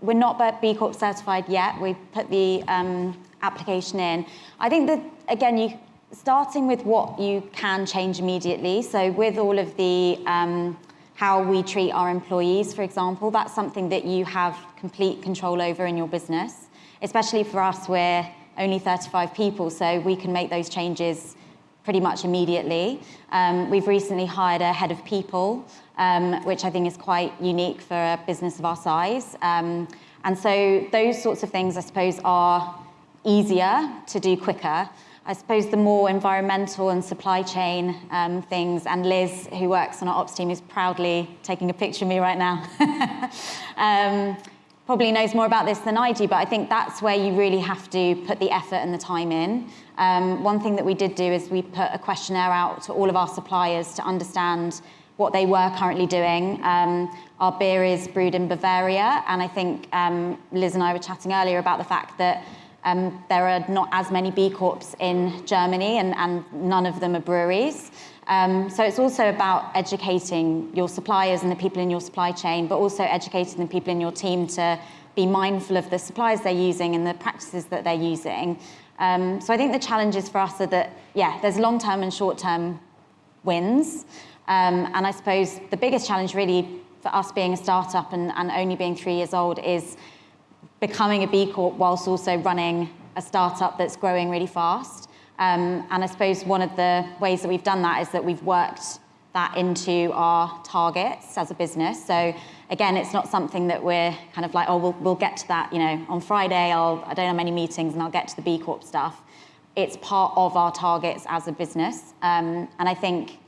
we're not B Corp certified yet. We've put the um, application in. I think that, again, you starting with what you can change immediately. So with all of the um, how we treat our employees, for example, that's something that you have complete control over in your business. Especially for us, we're only 35 people, so we can make those changes pretty much immediately. Um, we've recently hired a head of people, um, which I think is quite unique for a business of our size. Um, and so those sorts of things, I suppose, are easier to do quicker. I suppose the more environmental and supply chain um, things, and Liz, who works on our ops team, is proudly taking a picture of me right now, um, probably knows more about this than I do, but I think that's where you really have to put the effort and the time in. Um, one thing that we did do is we put a questionnaire out to all of our suppliers to understand what they were currently doing. Um, our beer is brewed in Bavaria, and I think um, Liz and I were chatting earlier about the fact that um, there are not as many B Corps in Germany and, and none of them are breweries. Um, so it's also about educating your suppliers and the people in your supply chain, but also educating the people in your team to be mindful of the suppliers they're using and the practices that they're using. Um, so I think the challenges for us are that, yeah, there's long-term and short-term wins. Um, and I suppose the biggest challenge really for us being a startup and, and only being three years old is becoming a B Corp whilst also running a startup that's growing really fast. Um, and I suppose one of the ways that we've done that is that we've worked that into our targets as a business. So again, it's not something that we're kind of like, oh, we'll, we'll get to that, you know, on Friday, I'll, I don't have many meetings and I'll get to the B Corp stuff. It's part of our targets as a business. Um, and I think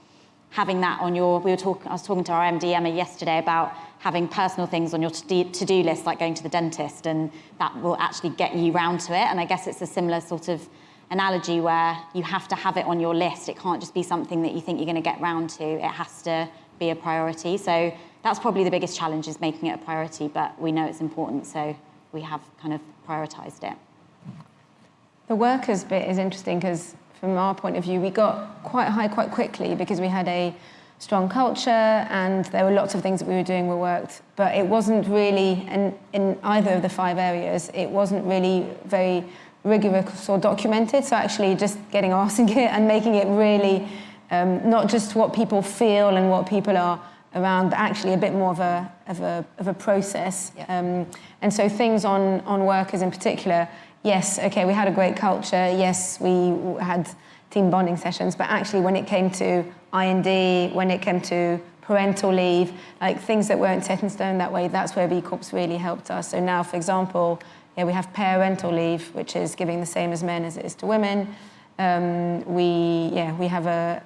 having that on your, we were talking, I was talking to our MD Emma yesterday about having personal things on your to-do list, like going to the dentist, and that will actually get you round to it. And I guess it's a similar sort of analogy where you have to have it on your list. It can't just be something that you think you're going to get round to. It has to be a priority. So that's probably the biggest challenge is making it a priority, but we know it's important, so we have kind of prioritized it. The workers bit is interesting because from our point of view, we got quite high quite quickly because we had a strong culture and there were lots of things that we were doing were worked, but it wasn't really, in, in either of the five areas, it wasn't really very rigorous or documented. So actually just getting in it and making it really um, not just what people feel and what people are around, but actually a bit more of a, of a, of a process. Yeah. Um, and so things on, on workers in particular, yes, okay, we had a great culture. Yes, we had team bonding sessions, but actually when it came to I&D, when it came to parental leave, like things that weren't set in stone that way, that's where B Corps really helped us. So now, for example, yeah, we have parental leave, which is giving the same as men as it is to women. Um, we, yeah, we have a,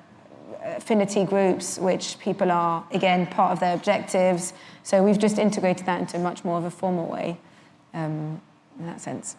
affinity groups, which people are, again, part of their objectives. So we've just integrated that into much more of a formal way um, in that sense.